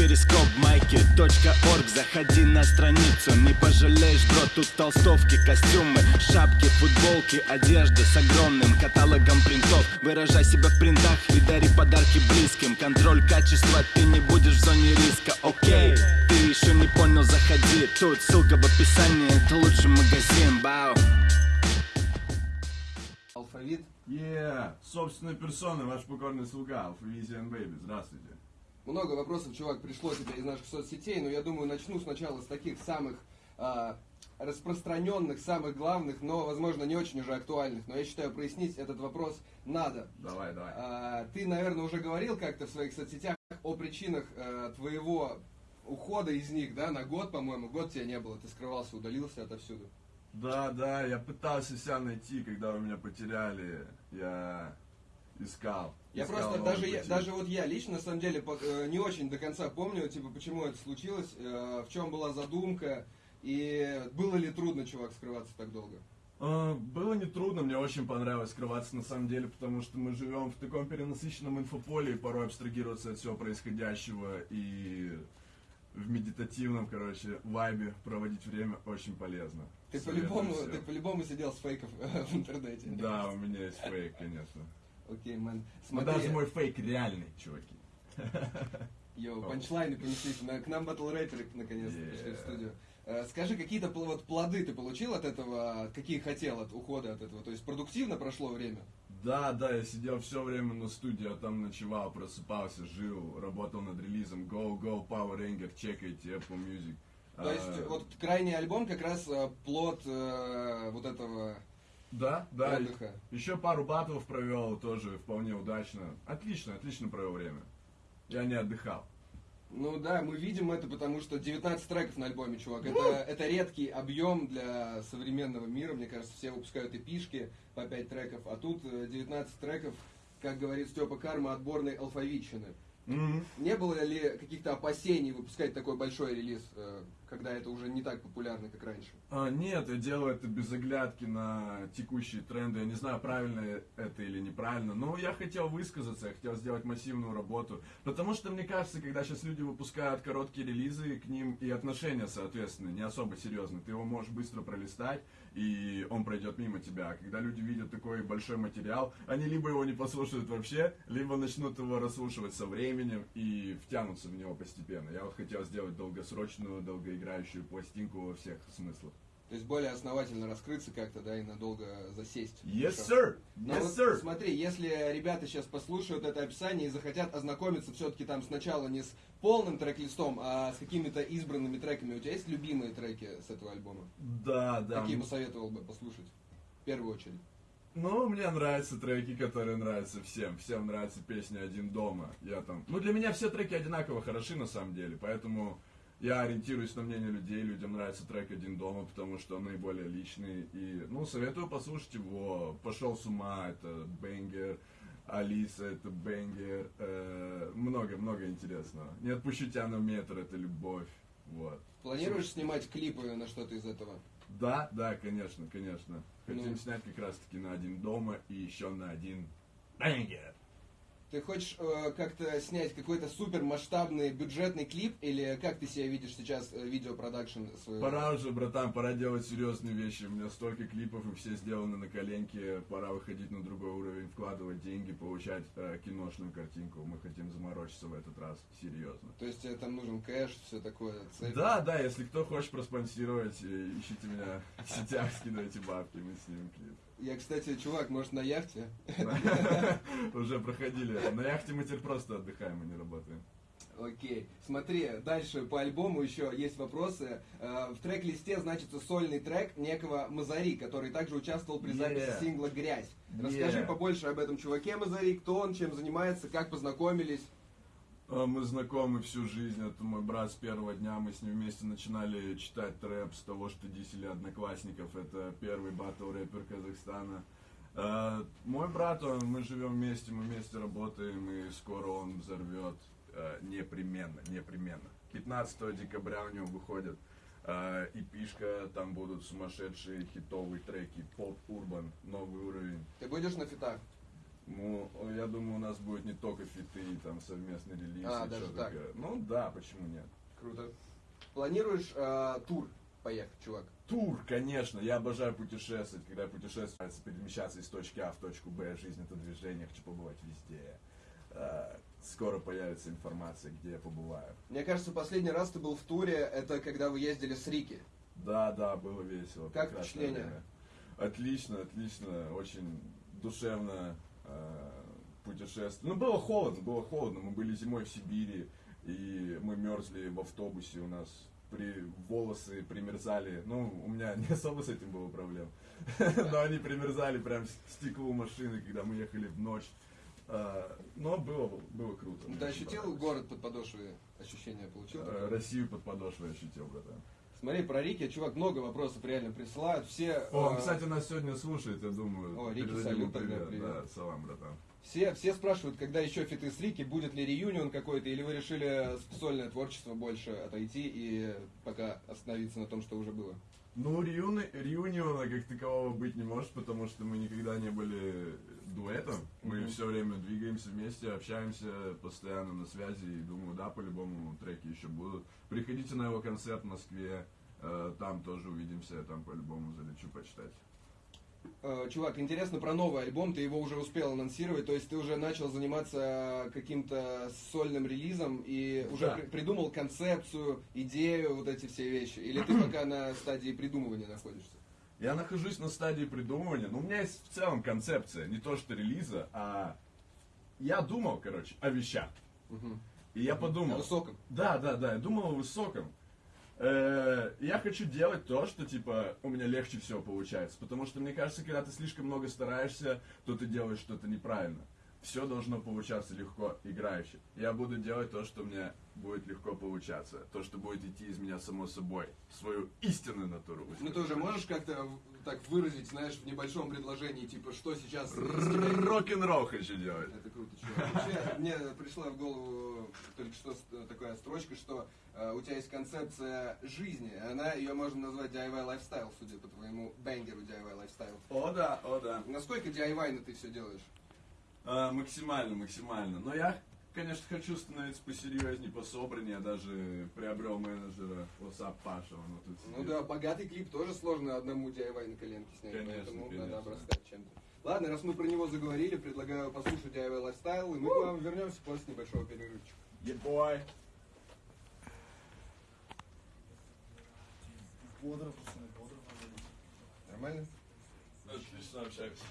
перископ майки .орг. Заходи на страницу, не пожалеешь, бро Тут толстовки, костюмы, шапки, футболки Одежда с огромным каталогом принтов. Выражай себя в принтах и дари подарки близким. Контроль качества, ты не будешь в зоне риска, окей Ты еще не понял, заходи. Тут ссылка в описании, это лучший магазин, бау. Алфавит. Yeah, собственной персоной, ваш покорный слуга, Алфавизиан Бэйби, здравствуйте. Много вопросов, чувак, пришло тебе из наших соцсетей, но я думаю, начну сначала с таких самых а, распространенных, самых главных, но, возможно, не очень уже актуальных. Но я считаю, прояснить этот вопрос надо. Давай, давай. А, ты, наверное, уже говорил как-то в своих соцсетях о причинах а, твоего ухода из них, да, на год, по-моему. Год тебя не было, ты скрывался, удалился отовсюду. Да, да, я пытался себя найти, когда вы меня потеряли. Я искал. Я просто, даже, я, даже вот я лично, на самом деле, э, не очень до конца помню, типа, почему это случилось, э, в чем была задумка, и было ли трудно, чувак, скрываться так долго. А, Было нетрудно, мне очень понравилось скрываться на самом деле, потому что мы живем в таком перенасыщенном инфополе, и порой абстрагироваться от всего происходящего и в медитативном, короче, вайбе проводить время очень полезно. Ты по-любому, ты по-любому сидел с фейков э, в интернете. Да, у меня есть фейк, конечно. Окей, мэн. Но Смотри, даже мой фейк реальный, чуваки. йоу, панчлайны. На- К нам батл рэперы наконец-то Yeah. пришли в студию. Э, Скажи, какие-то вот плоды ты получил от этого, какие хотел от ухода от этого? То есть продуктивно прошло время? Да, да, я сидел все время на студии, а там ночевал, просыпался, жил, работал над релизом. Go, go, Power Ranger, чекайте Apple Music. То есть А, вот крайний альбом как раз э, плод э, вот этого Да, да. отдыха. Еще пару батлов провел тоже вполне удачно. Отлично, отлично провел время. Я не отдыхал. Ну да, мы видим это, потому что 19 треков на альбоме, чувак. Это, это редкий объем для современного мира. Мне кажется, все выпускают эпишки по 5 треков, а тут э, 19 треков, как говорит Степа Карма, отборной алфавитчины. Мгм. Не было ли каких-то опасений выпускать такой большой релиз, э, когда это уже не так популярно, как раньше? А, нет, я делаю это без оглядки на текущие тренды. Я не знаю, правильно это или неправильно, но я хотел высказаться, я хотел сделать массивную работу. Потому что, мне кажется, когда сейчас люди выпускают короткие релизы, к ним и отношения, соответственно, не особо серьезные. Ты его можешь быстро пролистать, и он пройдет мимо тебя. А когда люди видят такой большой материал, они либо его не послушают вообще, либо начнут его расслушивать со временем и втянутся в него постепенно. Я вот хотел сделать долгосрочную, долгоиграющую пластинку во всех смыслах. То есть более основательно раскрыться как-то, да, и надолго засесть. Yes, sir! Но Yes, вот sir! смотри, если ребята сейчас послушают это описание и захотят ознакомиться все-таки там сначала не с полным трек-листом, а с какими-то избранными треками, у тебя есть любимые треки с этого альбома? Да, да. Какие посоветовал бы послушать? В первую очередь. Ну, мне нравятся треки, которые нравятся всем. Всем нравится песня «Один дома». Я там... Ну, для меня все треки одинаково хороши, на самом деле. Поэтому я ориентируюсь на мнение людей. Людям нравится трек «Один дома», потому что он наиболее личный. И, ну, советую послушать его. «Пошел с ума» — это бенгер. Алиса — это бенгер. Э, Много-много интересного. «Не отпущу тебя на метр» — это любовь. Вот. Планируешь снимать клипы на что-то из этого? Да, да, конечно, конечно. Хотим Ну. снять как раз таки на один дома и еще на один бенгер. Ты хочешь э, как-то снять какой-то супер масштабный бюджетный клип, или как ты себя видишь сейчас э, видеопродакшн своего? Пора уже, братан, пора делать серьезные вещи. У меня столько клипов и все сделаны на коленке. Пора выходить на другой уровень, вкладывать деньги, получать э, киношную картинку. Мы хотим заморочиться в этот раз серьезно. То есть тебе там нужен кэш, все такое, цель? Да, да, если кто хочет проспонсировать, э, ищите меня в сетях, скидывайте бабки, мы снимем клип. Я, кстати, чувак, может, на яхте? Уже проходили. На яхте мы теперь просто отдыхаем, а не работаем. Окей. Смотри, дальше по альбому еще есть вопросы. Э, В трек-листе значится сольный трек некого Мазари, который также участвовал при записи Yeah. сингла «Грязь». Yeah. Расскажи побольше об этом чуваке Мазари, кто он, чем занимается, как познакомились. А, Мы знакомы всю жизнь, это мой брат с первого дня, мы с ним вместе начинали читать трэп с того, что дисели одноклассников, это первый батл рэпер Казахстана. А, Мой брат, он, мы живем вместе, мы вместе работаем, и скоро он взорвет а, непременно, непременно. 15 декабря у него выходит а, эпишка, там будут сумасшедшие хитовые треки, поп, урбан, новый уровень. Ты будешь на фитах? Ну, я думаю, у нас будет не только фиты, там совместный релиз. А, и даже так. такое. Ну да, почему нет? Круто. Планируешь э, тур поехать, чувак? Тур, конечно, я обожаю путешествовать. Когда нравится перемещаться из точки А в точку Б. Жизнь это движение, хочу побывать везде. А, Скоро появится информация, где я побываю. Мне кажется, последний раз ты был в туре, это когда вы ездили с Рики. Да, да, было весело. Как впечатление? время. Отлично, отлично, очень душевно э, путешествие. Ну, было холодно, было холодно. Мы были зимой в Сибири, и мы мерзли в автобусе, у нас при, волосы примерзали. Ну, у меня не особо с этим было проблем. Но они примерзали прям к стеклу машины, когда мы ехали в ночь. А, Но было, было круто. Ты ощутил город под подошвой? Ощущение получил? Э? Россию под подошвой ощутил, братан. Смотри, про Рики, чувак, много вопросов реально присылают. Все, О, он, э, кстати, нас сегодня слушает, я думаю. О, Рики, салют тогда, привет. Да, салам, братан. все, все спрашивают, когда еще фиты с Рики, будет ли реюнион какой-то, или вы решили сольное творчество больше отойти и пока остановиться на том, что уже было? Ну, реюни- реюниона как такового быть не может, потому что мы никогда не были дуэтом. Мы Мгм. все время двигаемся вместе, общаемся постоянно на связи. И думаю, да, по-любому треки еще будут. Приходите на его концерт в Москве. э, Там тоже увидимся, я там по-любому залечу почитать. Э, Чувак, интересно про новый альбом, ты его уже успел анонсировать, то есть ты уже начал заниматься каким-то сольным релизом и уже Да. при- придумал концепцию, идею, вот эти все вещи, или ты пока на стадии придумывания находишься? Я нахожусь на стадии придумывания. Ну, у меня есть в целом концепция, не то что релиза, а я думал, короче, о вещах. Мгм. И я О подумал, высоком. Да, да, да, я думал о высоком. Э, Я хочу делать то, что, типа, у меня легче всего получается. Потому что, мне кажется, когда ты слишком много стараешься, то ты делаешь что-то неправильно. Все должно получаться легко, играюще. Я буду делать то, что мне будет легко получаться. То, что будет идти из меня само собой. Свою истинную натуру. Ну ты уже можешь как-то так выразить, знаешь, в небольшом предложении, типа, что сейчас Рок-н-ролл хочу делать. Это круто, чувак. Вообще, мне пришла в голову только что такая строчка, что э, у тебя есть концепция жизни. Она, ее можно назвать DIY lifestyle, судя по твоему banger у DIY lifestyle. О, да, о, да. Насколько DIY ты все делаешь? А, максимально, максимально. Но я, конечно, хочу становиться посерьезнее, пособраннее. Я даже приобрел менеджера WhatsApp Паша. Он вот тут Ну да, богатый клип тоже сложно одному DIY на коленке снять, Конечно, поэтому конечно. надо обрастать чем-то. Ладно, раз мы про него заговорили, предлагаю послушать DIY лайфстайл, и мы к вам вернемся после небольшого перерывчика. Ебой. Бодро, пацаны, бодро. Нормально? Отлично общаемся.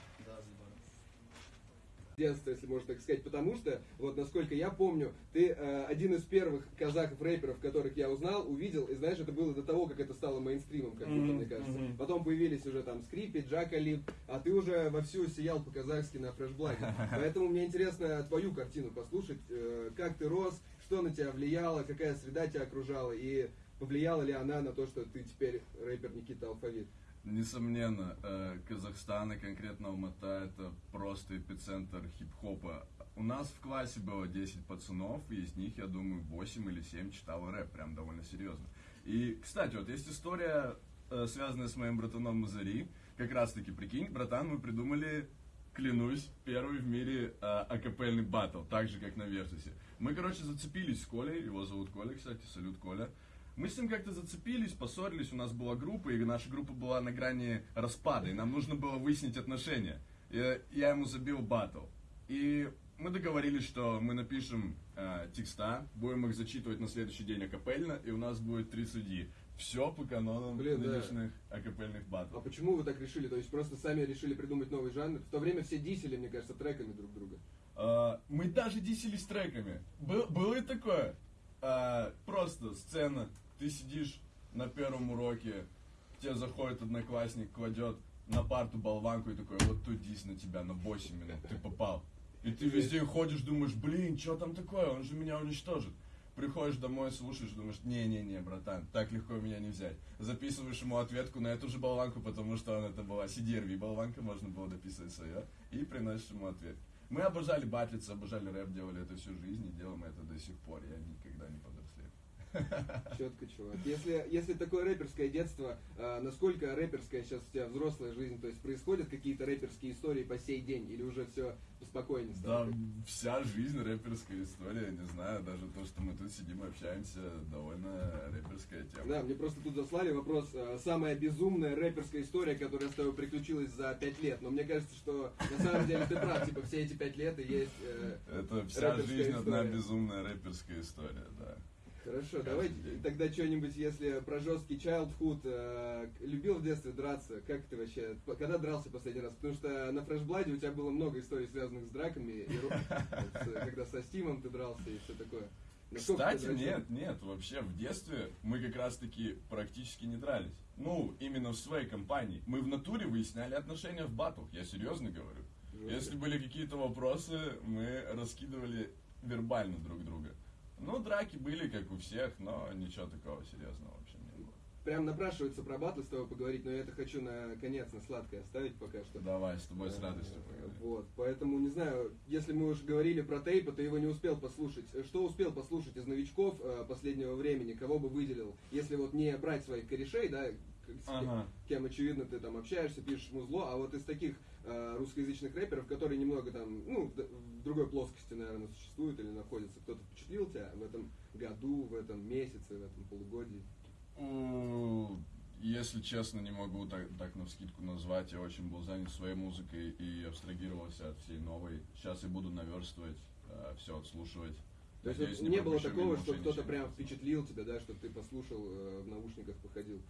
Детства, если можно так сказать, потому что, вот насколько я помню, ты э, один из первых казахов-рэперов, которых я узнал, увидел, и знаешь, это было до того, как это стало мейнстримом, как будто, Мгм, мне кажется. мгм. Потом появились уже там Скрипи, Джакали, а ты уже вовсю сиял по-казахски на фрешблаге. Поэтому мне интересно твою картину послушать, э, как ты рос, что на тебя влияло, какая среда тебя окружала, и повлияла ли она на то, что ты теперь рэпер Никита Алфавит. Несомненно, э, Казахстан и конкретно Алмата это просто эпицентр хип-хопа. У нас в классе было 10 пацанов, и из них, я думаю, 8 или 7 читало рэп, прям довольно серьезно. И, кстати, вот есть история, э, связанная с моим братаном Мазари. Как раз таки, прикинь, братан, мы придумали, клянусь, первый в мире э, акапельный батл, так же, как на Вертусе. Мы, короче, зацепились с Колей, его зовут Коля, кстати, салют Коля. Мы с ним как-то зацепились, поссорились, у нас была группа, и наша группа была на грани распада, и нам нужно было выяснить отношения. И я ему забил батл. И мы договорились, что мы напишем э, текста, будем их зачитывать на следующий день акапельно, и у нас будет три судьи. Все по канонам Блин, да. нынешних акапельных А батлов. почему вы так решили? То есть просто сами решили придумать новый жанр? В то время все дисели, мне кажется, треками друг друга. А, мы даже дисились треками. Был- было и такое. А, просто сцена. Ты сидишь на первом уроке, тебе заходит одноклассник, кладет на парту болванку и такой, вот тут дис на тебя на 8 минут, ты попал. И ты весь день ходишь, думаешь, блин, что там такое, он же меня уничтожит. Приходишь домой, слушаешь, думаешь, не-не-не, братан, так легко меня не взять. Записываешь ему ответку на эту же болванку, потому что он это была CDRV болванка, можно было дописывать свое, и приносишь ему ответ. Мы обожали батлиться, обожали рэп, делали это всю жизнь и делаем это до сих пор, я никогда не подрослею. Четко, чувак. Если, если такое рэперское детство, а, насколько рэперская сейчас у тебя взрослая жизнь? То есть происходят какие-то рэперские истории по сей день? Или уже все спокойнее Да, стало? вся жизнь рэперская история, не знаю, даже то, что мы тут сидим и общаемся, довольно рэперская тема. Да, мне просто тут заслали вопрос. а, Самая безумная рэперская история, которая с тобой приключилась за пять лет. Но мне кажется, что на самом деле ты прав. Типа все эти пять лет и есть... э, Это вся жизнь одна история. безумная рэперская история, да. Хорошо, Каждый давайте день. тогда что-нибудь, если про жесткий childhood, э, любил в детстве драться, как ты вообще, когда дрался последний раз? Потому что на фрешбладе у тебя было много историй, связанных с драками, и с- когда со Стимом ты дрался и все такое. Кстати, нет, нет, вообще в детстве мы как раз таки практически не дрались. Ну, именно в своей компании. Мы в натуре выясняли отношения в батлах, я серьезно говорю. Жестко. Если были какие-то вопросы, мы раскидывали вербально друг друга. Ну, драки были, как у всех, но ничего такого серьезного вообще не было. Прям напрашивается про батлы с тобой поговорить, но я это хочу на конец, на сладкое оставить пока что. Давай, с тобой с Э, радостью поговорим. Вот, поэтому, не знаю, если мы уже говорили про тейпа, ты его не успел послушать. Э, Что успел послушать из новичков э, последнего времени, кого бы выделил? Если вот не брать своих корешей, да, с Ага. кем, очевидно, ты там общаешься, пишешь музло, а вот из таких э, русскоязычных рэперов, которые немного там, ну, в, в другой плоскости, наверное, существуют или находятся, кто-то впечатлил тебя в этом году, в этом месяце, в этом полугодии? У, Если честно, не могу так, так на вскидку назвать. Я очень был занят своей музыкой и абстрагировался от всей новой. Сейчас я буду наверстывать, все отслушивать. То есть Надеюсь, вот не было такого, что кто-то прям не впечатлил тебя, да, что ты послушал э, в наушниках, походил.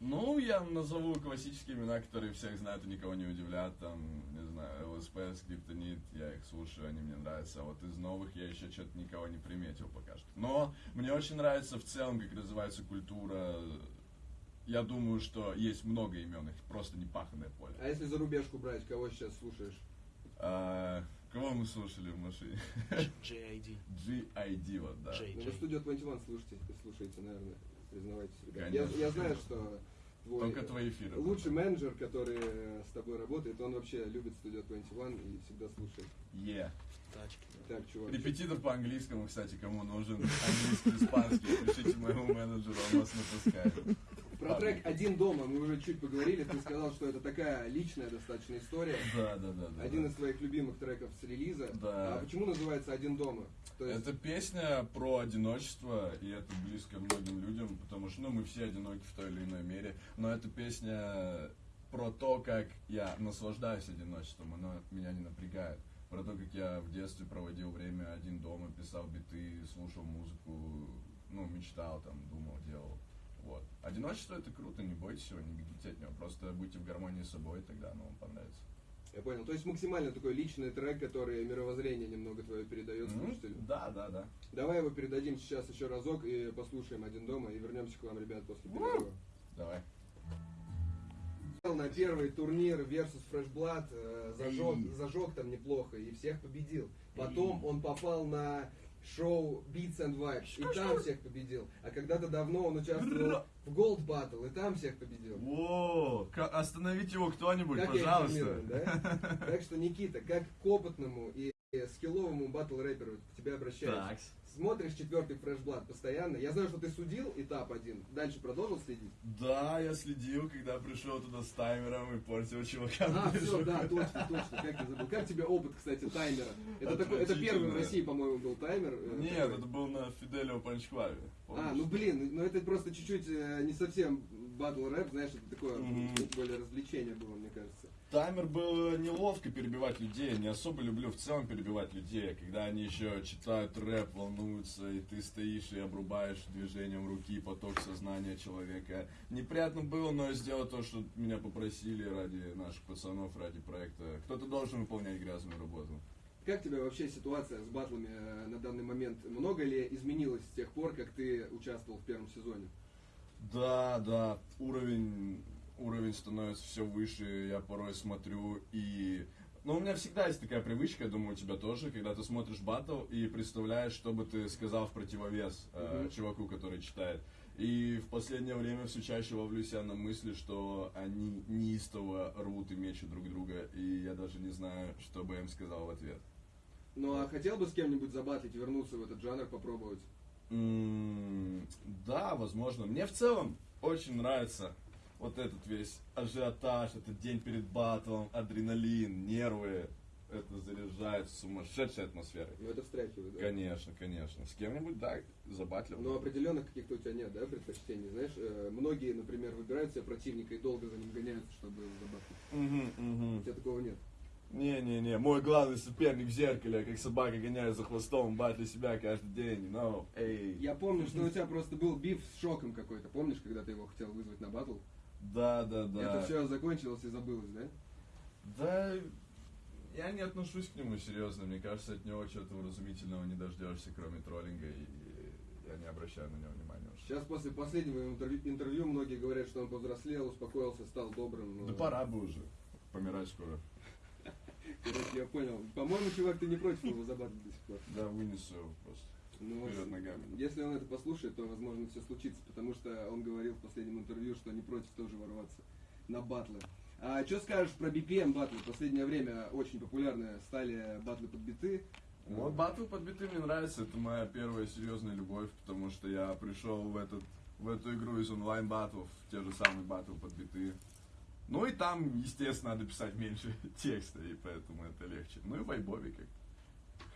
Ну, я назову классические имена, которые всех знают и никого не удивлят. Там, не знаю, ЛСП, Скриптонит, я их слушаю, они мне нравятся. А вот из новых я еще что-то никого не приметил пока что. Но мне очень нравится в целом, как развивается культура. Я думаю, что есть много имен, их просто не паханное поле. А если за рубежку брать, кого сейчас слушаешь? А, кого мы слушали в машине? JID. G.I.D. вот, да. J. Ну, вы студию 21 слушаете, слушаете, наверное, признавайтесь, ребят. Я, я знаю, что твой Только твои эфиры. лучший менеджер, который с тобой работает, он вообще любит студию 21 и всегда слушает. Е. Тачки. Так, чувак. Репетитор по английскому, кстати, кому нужен английский, испанский, пишите моему менеджеру, он вас напускает. Про трек «Один дома» мы уже чуть поговорили. Ты сказал, что это такая личная достаточно история. Да, да, да. да, Один да. из твоих любимых треков с релиза. Да. А почему называется «Один дома»? То есть, Это песня про одиночество, и это близко многим людям, потому что ну, мы все одиноки в той или иной мере. Но эта песня про то, как я наслаждаюсь одиночеством, оно меня не напрягает. Про то, как я в детстве проводил время один дома, писал биты, слушал музыку, ну, мечтал, там, думал, делал. Вот. Одиночество это круто, не бойтесь его, не бегите от него. Просто будьте в гармонии с собой, тогда оно вам понравится. я понял. То есть максимально такой личный трек, который мировоззрение немного твое передает слушателю. Да, да, да. Давай его передадим сейчас еще разок и послушаем «Один дома» и вернемся к вам, ребят, после перерыва. Давай. на первый турнир Versus Fresh Blood, э, зажег, зажег там неплохо и всех победил. Потом он попал на шоу Beats and Vibes, и там всех победил. А когда-то давно он участвовал в Gold Battle, и там всех победил. О, остановите его кто-нибудь, Как я информирован, да? Так что, Никита, как к опытному и скилловому батл рэперу к тебе обращаюсь. Так. Смотришь четвертый Blood постоянно. Я знаю, что ты судил этап один. Дальше продолжил следить? Да, я следил, когда пришел туда с таймером и портил чувакам. А, все, да, точно, точно. Как я забыл. Как тебе опыт, кстати, таймера? Это, такой, это первый в. России, по-моему, был таймер. э, Нет, такой. это был на Фиделио Панчклаве. А, ну блин, ну это просто чуть-чуть э, не совсем батл рэп, знаешь, это такое Мгм. более развлечение было, мне кажется. Таймер был неловко перебивать людей, не особо люблю в целом перебивать людей, когда они еще читают рэп, волнуются, и ты стоишь и обрубаешь движением руки поток сознания человека. Неприятно было, но я сделал то, что меня попросили ради наших пацанов, ради проекта. Кто-то должен выполнять грязную работу. Как тебе вообще ситуация с батлами э, на данный момент? Много ли изменилось с тех пор, как ты участвовал в первом сезоне? Да, да, уровень, уровень становится все выше, я порой смотрю и... Ну, у меня всегда есть такая привычка, я думаю, у тебя тоже, когда ты смотришь батл и представляешь, что бы ты сказал в противовес э, Мгм. чуваку, который читает. И в последнее время все чаще ловлю себя на мысли, что они неистово рвут и мечут друг друга, и я даже не знаю, что бы я им сказал в ответ. Ну а хотел бы с кем-нибудь забатлить, вернуться в этот жанр, попробовать? М, Да, возможно. Мне в целом очень нравится вот этот весь ажиотаж, этот день перед батлом, адреналин, нервы. Это заряжает сумасшедшей атмосферой. Ну, это встряхивает, да? Конечно, конечно. С кем-нибудь, да, забатлил. Но определенных каких-то у тебя нет, да, предпочтений, знаешь? э, Многие, например, выбирают себе противника и долго за ним гоняются, чтобы его забахать. Мгм, У мгм. тебя такого нет. Не-не-не, мой главный соперник в зеркале, как собака гоняет за хвостом, батли себя каждый день. No, эй. Я помню, что у тебя просто был биф с шоком какой-то. Помнишь, когда ты его хотел вызвать на батл? Да, да, да. Это все закончилось и забылось, да? Да, я не отношусь к нему серьезно. Мне кажется, от него чего-то вразумительного не дождешься, кроме троллинга, и я не обращаю на него внимания уже. Сейчас после последнего интервью, интервью многие говорят, что он повзрослел, успокоился, стал добрым. но- Да пора бы уже. Помирать скоро. Короче, я понял. По-моему, чувак, ты не против его забатлить до сих пор. Да, вынесу его просто. Ну, Вперед ногами. Если он это послушает, то, возможно, все случится, потому что он говорил в последнем интервью, что не против тоже ворваться на батлы. А что скажешь про BPM батлы? В последнее время очень популярны стали батлы под биты. Вот батл под биты мне нравится, это моя первая серьезная любовь, потому что я пришел в, этот, в эту игру из онлайн батлов, те же самые батл под биты. Ну и там, естественно, надо писать меньше текста, и поэтому это легче. Ну и вайбови как.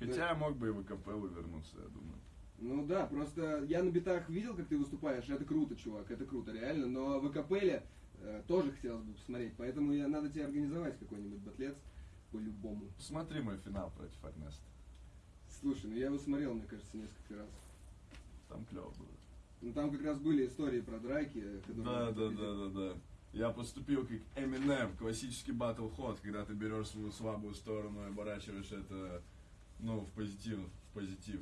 Хотя я мог бы и в капеллу вернуться, я думаю. Ну да, просто я на битах видел, как ты выступаешь, это круто, чувак, это круто, реально, но в АКПЛе э, тоже хотелось бы посмотреть, поэтому я, надо тебе организовать какой-нибудь батлец по-любому. Посмотри мой финал против Эрнеста. Слушай, ну я его смотрел, мне кажется, несколько раз. Там клево было. Ну там как раз были истории про драки. Да, да, да, да, да. Я поступил как Eminem, классический батл ход, когда ты берешь свою слабую сторону и оборачиваешь это, ну, в позитив, в позитив,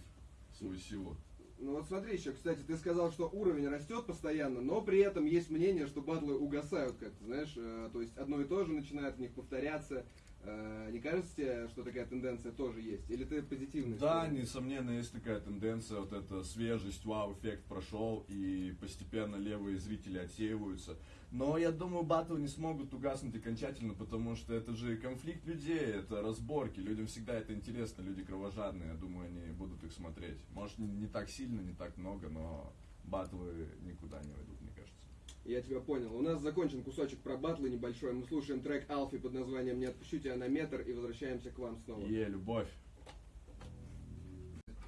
свою силу. Ну вот смотри еще, кстати, ты сказал, что уровень растет постоянно, но при этом есть мнение, что батлы угасают как-то, знаешь, э, то есть одно и то же начинает в них повторяться. Э, не кажется тебе, что такая тенденция тоже есть? Или ты позитивный? Да, несомненно, есть такая тенденция, вот эта свежесть, вау-эффект прошел, и постепенно левые зрители отсеиваются. Но я думаю, батл не смогут угаснуть окончательно, потому что это же конфликт людей, это разборки, людям всегда это интересно, люди кровожадные, я думаю, они будут их смотреть. Может, не, так сильно, не так много, но батлы никуда не уйдут, мне кажется. Я тебя понял. У нас закончен кусочек про батлы небольшой. Мы слушаем трек Алфи под названием «Не отпущу тебя на метр» и возвращаемся к вам снова. Е, любовь.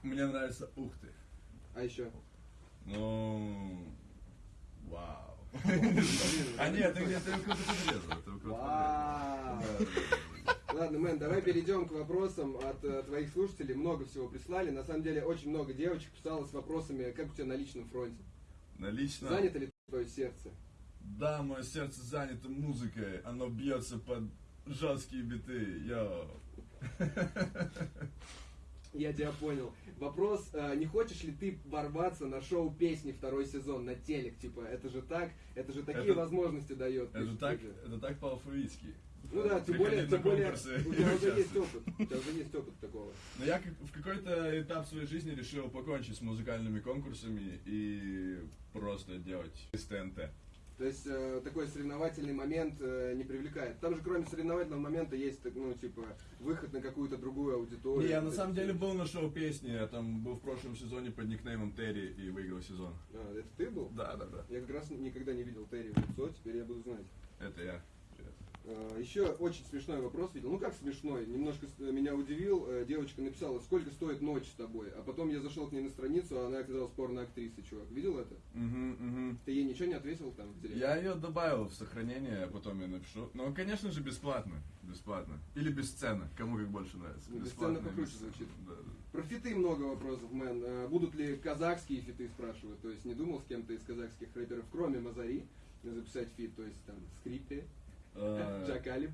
Мне нравится ух ты. А еще? Ну, вау. А нет, ты где-то. Ладно, Мэн, давай перейдем к вопросам от э, твоих слушателей. Много всего прислали. На самом деле, очень много девочек писало с вопросами, как у тебя на личном фронте. Налично. Занято ли твое сердце? Да, мое сердце занято музыкой. Оно бьется под жесткие биты. Йоу. Я тебя понял. Вопрос, э, не хочешь ли ты ворваться на шоу песни второй сезон на телек? Типа, это же так, это же такие Это- возможности дает. Это пишут так, люди. это так по-алфавитски. Ну да, тем более, тем более, у тебя уже есть опыт. У тебя уже есть опыт такого. Но я в какой-то этап своей жизни решил покончить с музыкальными конкурсами и просто делать из ТНТ. То есть э, такой соревновательный момент э, не привлекает. Там же кроме соревновательного момента есть, ну, типа, выход на какую-то другую аудиторию. Не, я на самом деле был на шоу песни, я там был в прошлом сезоне под никнеймом Терри и выиграл сезон. А, это ты был? Да, да, да. Я как раз никогда не видел Терри в лицо, теперь я буду знать. Это я. А, Еще очень смешной вопрос видел. Ну как смешной? Немножко с- меня удивил. Э, Девочка написала, сколько стоит ночь с тобой. А потом я зашел к ней на страницу, а она оказалась порно-актрисой, чувак. Видел это? Угу, угу. Ты ей ничего не ответил там в директ? Я ее добавил в сохранение, а потом я напишу. Ну, конечно же, бесплатно. Бесплатно. Или без сцены, кому как больше нравится. Ну, Бесплатно покруче без звучит. Да, да. Про фиты много вопросов, мэн. Э, Будут ли казахские фиты, спрашивают. То есть не думал с кем-то из казахских рэперов, кроме Мазари, записать фит, то есть там Скриппи, Э, Джакалип.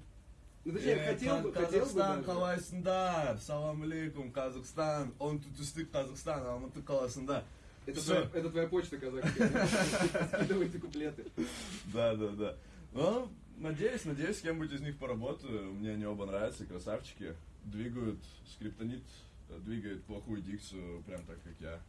Ну точнее, э, хотел бы, Каз- хотел бы Казахстан, даже. қалайсыңдар? Салам алейкум, Казахстан. Он тут истык Казахстан, Алматы қаласында. Это твоя, это твоя почта казахская. Скидывайте куплеты. Да, да, да. Ну, надеюсь, надеюсь, с кем-нибудь из них поработаю. Мне они оба нравятся, красавчики. Двигают скриптонит, э, двигает плохую дикцию, прям так, как я.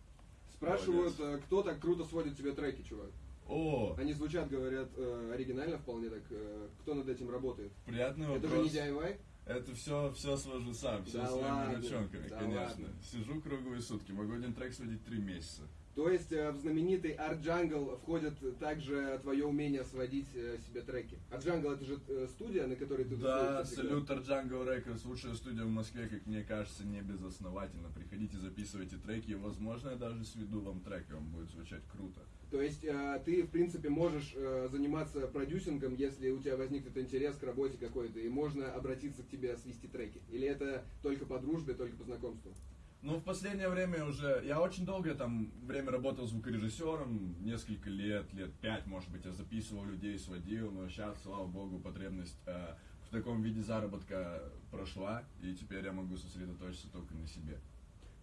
Спрашивают, э, кто так круто сводит тебе треки, чувак. О, Они звучат, говорят, э, оригинально вполне так. э, Кто над этим работает? приятный Это вопрос. же не DIY? Это все, все свожу сам, все Да своими ладно, ручонками, да конечно. ладно. Сижу круглые сутки, могу один трек сводить три месяца. То есть э, в знаменитый Art Jungle входит также твое умение сводить э, себе треки. Art Jungle это же э, студия, на которой ты Да, салют Jungle Records, лучшая студия в Москве, как мне кажется, не безосновательно. Приходите, записывайте треки, и, возможно, я даже сведу вам трек, и он будет звучать круто. То есть э, ты, в принципе, можешь э, заниматься продюсингом, если у тебя возникнет интерес к работе какой-то, и можно обратиться к тебе свести треки. Или это только по дружбе, только по знакомству? Ну, в последнее время уже... Я очень долгое там время работал звукорежиссером, несколько лет, лет пять, может быть, я записывал людей, сводил, но сейчас, слава богу, потребность э, в таком виде заработка прошла, и теперь я могу сосредоточиться только на себе.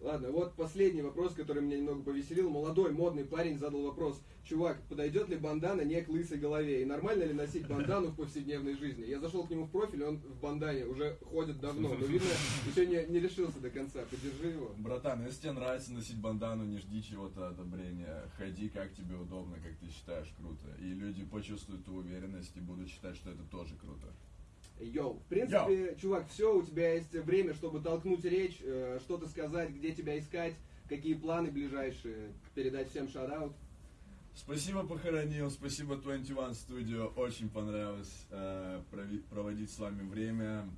Ладно, вот последний вопрос, который меня немного повеселил. Молодой, модный парень задал вопрос. Чувак, подойдет ли бандана не к лысой голове? И нормально ли носить бандану в повседневной жизни? Я зашел к нему в профиль, он в бандане уже ходит давно, но видно, еще не, не решился до конца. Поддержи его. Братан, если тебе нравится носить бандану, не жди чего-то одобрения. Ходи, как тебе удобно, как ты считаешь круто. И люди почувствуют ту уверенность и будут считать, что это тоже круто. Йоу, в принципе, чувак, все, у тебя есть время, чтобы толкнуть речь, э, что-то сказать, где тебя искать, какие планы ближайшие, передать всем шараут. Спасибо, похоронил, спасибо 21 Studio, очень понравилось э, проводить с вами время.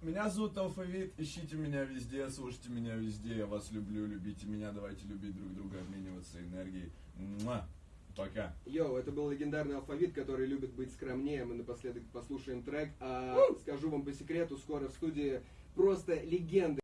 Меня зовут Алфавит, ищите меня везде, слушайте меня везде, я вас люблю, любите меня, давайте любить друг друга, обмениваться энергией. Муа. Пока. Йоу, это был легендарный алфавит, который любит быть скромнее. Мы напоследок послушаем трек. А скажу вам по секрету, скоро в студии просто легенды.